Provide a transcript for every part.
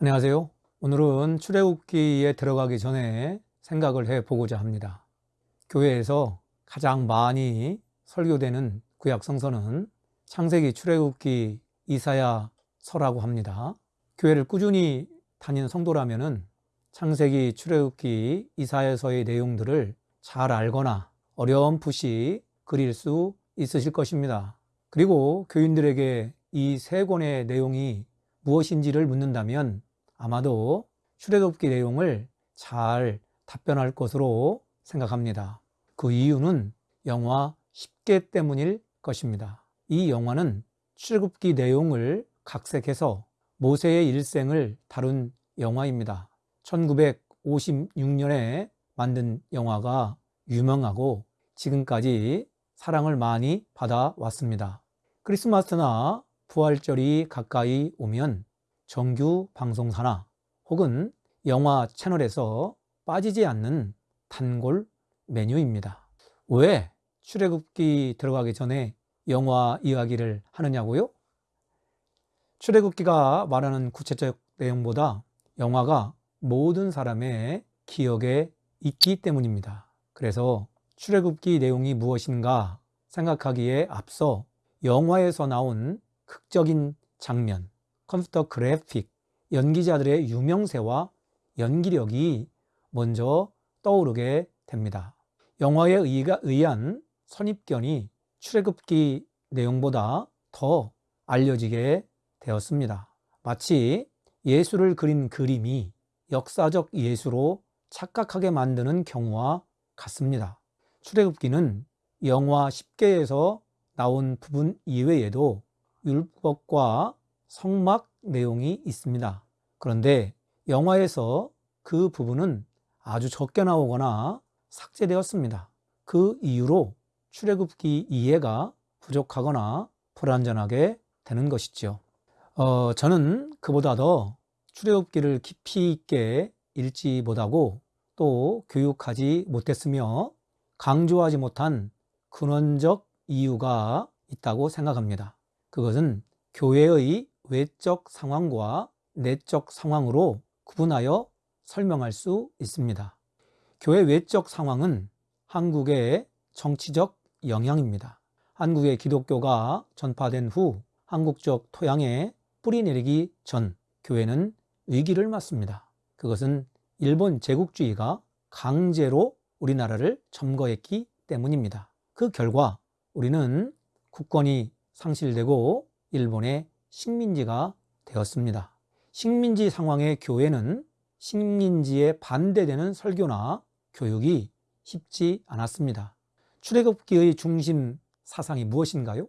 안녕하세요. 오늘은 출애굽기에 들어가기 전에 생각을 해 보고자 합니다. 교회에서 가장 많이 설교되는 구약 성서는 창세기, 출애굽기, 이사야 서라고 합니다. 교회를 꾸준히 다니는 성도라면은 창세기, 출애굽기, 이사야서의 내용들을 잘 알거나 어렴풋이 그릴 수 있으실 것입니다. 그리고 교인들에게 이 세 권의 내용이 무엇인지를 묻는다면 아마도 출애굽기 내용을 잘 답변할 것으로 생각합니다. 그 이유는 영화 10개 때문일 것입니다. 이 영화는 출애굽기 내용을 각색해서 모세의 일생을 다룬 영화입니다. 1956년에 만든 영화가 유명하고 지금까지 사랑을 많이 받아왔습니다. 크리스마스나 부활절이 가까이 오면 정규 방송사나 혹은 영화 채널에서 빠지지 않는 단골 메뉴입니다. 왜 출애굽기 들어가기 전에 영화 이야기를 하느냐고요? 출애굽기가 말하는 구체적 내용보다 영화가 모든 사람의 기억에 있기 때문입니다. 그래서 출애굽기 내용이 무엇인가 생각하기에 앞서 영화에서 나온 극적인 장면, 컴퓨터 그래픽, 연기자들의 유명세와 연기력이 먼저 떠오르게 됩니다. 영화에 의한 선입견이 출애굽기 내용보다 더 알려지게 되었습니다. 마치 예수를 그린 그림이 역사적 예수로 착각하게 만드는 경우와 같습니다. 출애굽기는 영화 10개에서 나온 부분 이외에도 율법과 성막 내용이 있습니다. 그런데 영화에서 그 부분은 아주 적게 나오거나 삭제되었습니다. 그 이유로 출애굽기 이해가 부족하거나 불완전하게 되는 것이죠. 어, 저는 그보다 더 출애굽기를 깊이 있게 읽지 못하고 또 교육하지 못했으며 강조하지 못한 근원적 이유가 있다고 생각합니다. 그것은 교회의 외적 상황과 내적 상황으로 구분하여 설명할 수 있습니다. 교회 외적 상황은 한국의 정치적 영향입니다. 한국의 기독교가 전파된 후 한국적 토양에 뿌리 내리기 전 교회는 위기를 맞습니다. 그것은 일본 제국주의가 강제로 우리나라를 점거했기 때문입니다. 그 결과 우리는 국권이 상실되고 일본의 식민지가 되었습니다. 식민지 상황의 교회는 식민지에 반대되는 설교나 교육이 쉽지 않았습니다. 출애굽기의 중심 사상이 무엇인가요?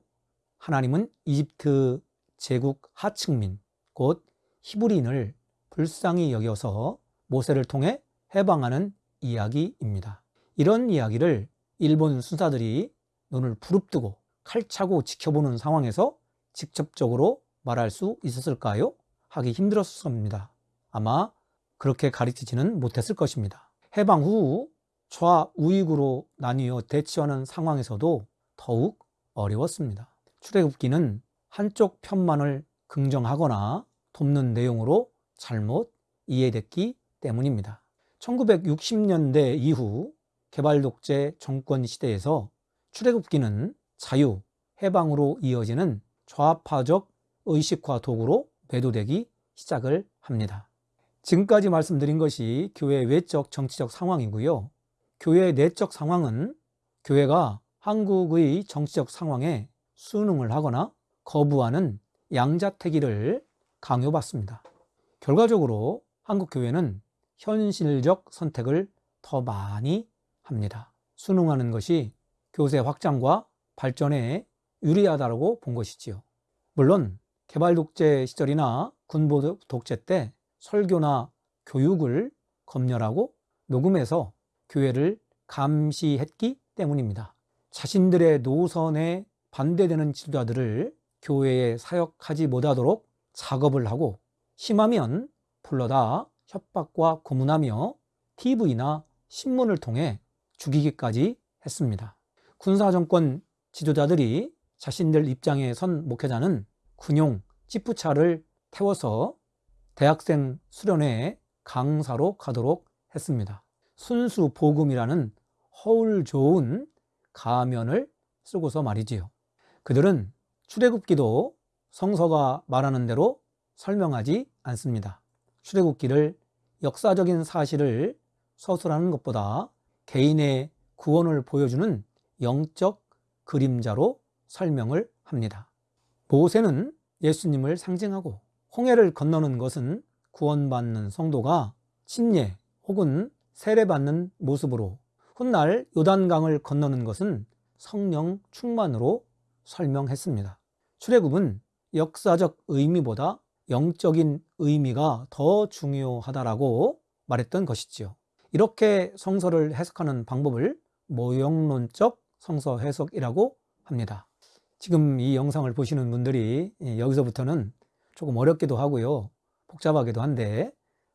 하나님은 이집트 제국 하층민, 곧 히브리인을 불쌍히 여겨서 모세를 통해 해방하는 이야기입니다. 이런 이야기를 일본 순사들이 눈을 부릅뜨고 칼차고 지켜보는 상황에서 직접적으로 말할 수 있었을까요? 하기 힘들었을 겁니다. 아마 그렇게 가르치지는 못했을 것입니다. 해방 후 좌우익으로 나뉘어 대치하는 상황에서도 더욱 어려웠습니다. 출애굽기는 한쪽 편만을 긍정하거나 돕는 내용으로 잘못 이해됐기 때문입니다. 1960년대 이후 개발독재 정권 시대에서 출애굽기는 자유, 해방으로 이어지는 좌파적 의식화 도구로 매도되기 시작을 합니다. 지금까지 말씀드린 것이 교회의 외적 정치적 상황이고요. 교회의 내적 상황은 교회가 한국의 정치적 상황에 순응을 하거나 거부하는 양자택일을 강요받습니다. 결과적으로 한국 교회는 현실적 선택을 더 많이 합니다. 순응하는 것이 교세 확장과 발전에 유리하다고 본 것이지요. 물론 개발 독재 시절이나 군부 독재 때 설교나 교육을 검열하고 녹음해서 교회를 감시했기 때문입니다. 자신들의 노선에 반대되는 지도자들을 교회에 사역하지 못하도록 작업을 하고 심하면 불러다 협박과 고문하며 TV나 신문을 통해 죽이기까지 했습니다. 군사정권 지도자들이 자신들 입장에 선 목회자는 군용 찌푸차를 태워서 대학생 수련회 강사로 가도록 했습니다. 순수 복음이라는 허울 좋은 가면을 쓰고서 말이지요. 그들은 출애굽기도 성서가 말하는 대로 설명하지 않습니다. 출애굽기를 역사적인 사실을 서술하는 것보다 개인의 구원을 보여주는 영적 그림자로 설명을 합니다. 모세는 예수님을 상징하고 홍해를 건너는 것은 구원받는 성도가 침례 혹은 세례받는 모습으로 훗날 요단강을 건너는 것은 성령 충만으로 설명했습니다. 출애굽은 역사적 의미보다 영적인 의미가 더 중요하다라고 말했던 것이지요. 이렇게 성서를 해석하는 방법을 모형론적 성서 해석이라고 합니다. 지금 이 영상을 보시는 분들이 여기서부터는 조금 어렵기도 하고요. 복잡하기도 한데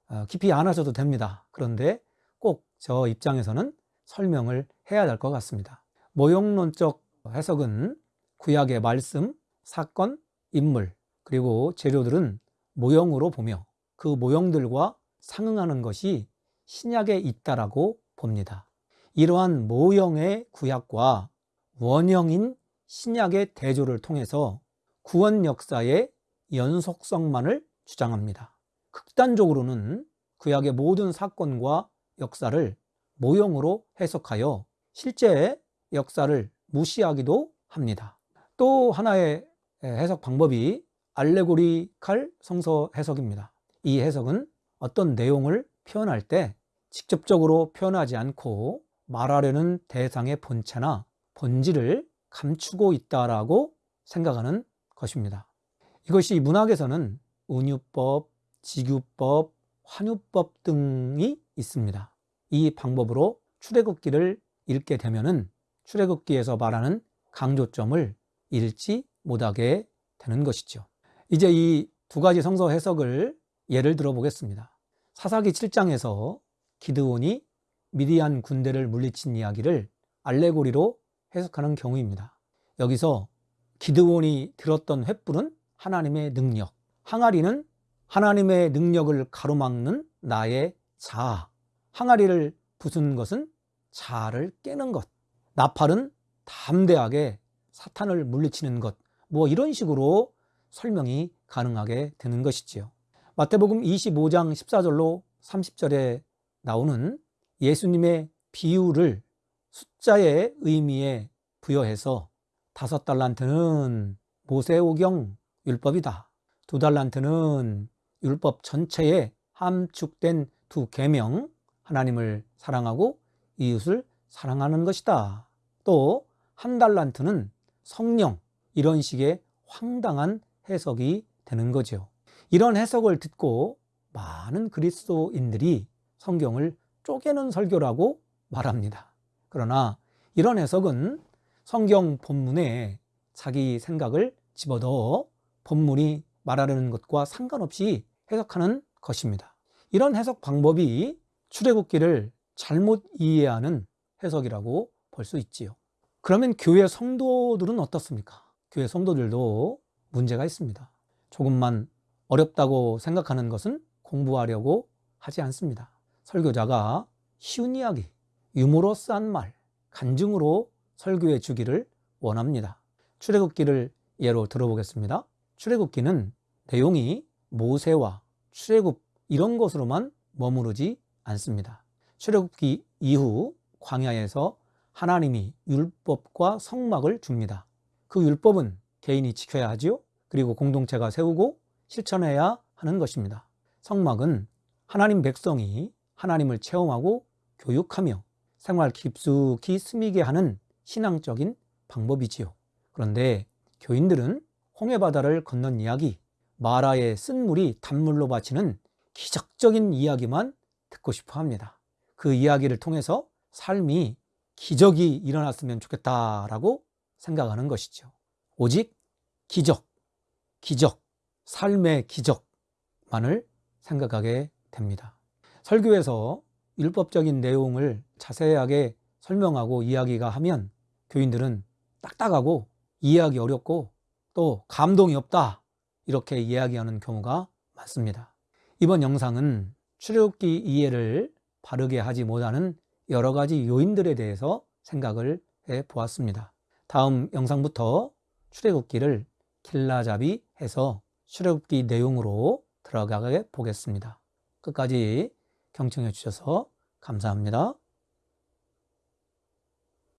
어, 깊이 안 하셔도 됩니다. 그런데 꼭 저 입장에서는 설명을 해야 될 것 같습니다. 모형론적 해석은 구약의 말씀, 사건, 인물, 그리고 재료들은 모형으로 보며 그 모형들과 상응하는 것이 신약에 있다라고 봅니다. 이러한 모형의 구약과 원형인 신약의 대조를 통해서 구원 역사의 연속성만을 주장합니다. 극단적으로는 구약의 모든 사건과 역사를 모형으로 해석하여 실제 역사를 무시하기도 합니다. 또 하나의 해석 방법이 알레고리칼 성서 해석입니다. 이 해석은 어떤 내용을 표현할 때 직접적으로 표현하지 않고 말하려는 대상의 본체나 본질을 감추고 있다라고 생각하는 것입니다. 이것이 문학에서는 운유법, 직유법, 환유법 등이 있습니다. 이 방법으로 출애굽기를 읽게 되면은 출애굽기에서 말하는 강조점을 잃지 못하게 되는 것이죠. 이제 이 두 가지 성서 해석을 예를 들어 보겠습니다. 사사기 7장에서 기드온이 미디안 군대를 물리친 이야기를 알레고리로 해석하는 경우입니다. 여기서 기드온이 들었던 횃불은 하나님의 능력, 항아리는 하나님의 능력을 가로막는 나의 자아, 항아리를 부순 것은 자아를 깨는 것, 나팔은 담대하게 사탄을 물리치는 것, 뭐 이런 식으로 설명이 가능하게 되는 것이지요. 마태복음 25장 14절로 30절에 나오는 예수님의 비유를 숫자의 의미에 부여해서 다섯 달란트는 모세오경 율법이다. 두 달란트는 율법 전체에 함축된 두 계명 하나님을 사랑하고 이웃을 사랑하는 것이다. 또 한 달란트는 성령 이런 식의 황당한 해석이 되는 거죠. 이런 해석을 듣고 많은 그리스도인들이 성경을 쪼개는 설교라고 말합니다. 그러나 이런 해석은 성경 본문에 자기 생각을 집어넣어 본문이 말하려는 것과 상관없이 해석하는 것입니다. 이런 해석 방법이 출애굽기를 잘못 이해하는 해석이라고 볼 수 있지요. 그러면 교회 성도들은 어떻습니까? 교회 성도들도 문제가 있습니다. 조금만 어렵다고 생각하는 것은 공부하려고 하지 않습니다. 설교자가 쉬운 이야기, 유머러스한 말, 간증으로 설교해 주기를 원합니다. 출애굽기를 예로 들어보겠습니다. 출애굽기는 내용이 모세와 출애굽 이런 것으로만 머무르지 않습니다. 출애굽기 이후 광야에서 하나님이 율법과 성막을 줍니다. 그 율법은 개인이 지켜야 하지요. 그리고 공동체가 세우고 실천해야 하는 것입니다. 성막은 하나님 백성이 하나님을 체험하고 교육하며 생활 깊숙이 스미게 하는 신앙적인 방법이지요. 그런데 교인들은 홍해바다를 건넌 이야기, 마라의 쓴 물이 단물로 바치는 기적적인 이야기만 듣고 싶어 합니다. 그 이야기를 통해서 삶이 기적이 일어났으면 좋겠다라고 생각하는 것이죠. 오직 기적, 기적, 삶의 기적만을 생각하게 됩니다. 설교에서 율법적인 내용을 자세하게 설명하고 이야기가 하면 교인들은 딱딱하고 이해하기 어렵고 또 감동이 없다 이렇게 이야기하는 경우가 많습니다. 이번 영상은 출애굽기 이해를 바르게 하지 못하는 여러 가지 요인들에 대해서 생각을 해 보았습니다. 다음 영상부터 출애굽기를 길라잡이 해서 출애굽기 내용으로 들어가게 보겠습니다. 끝까지 경청해 주셔서 감사합니다.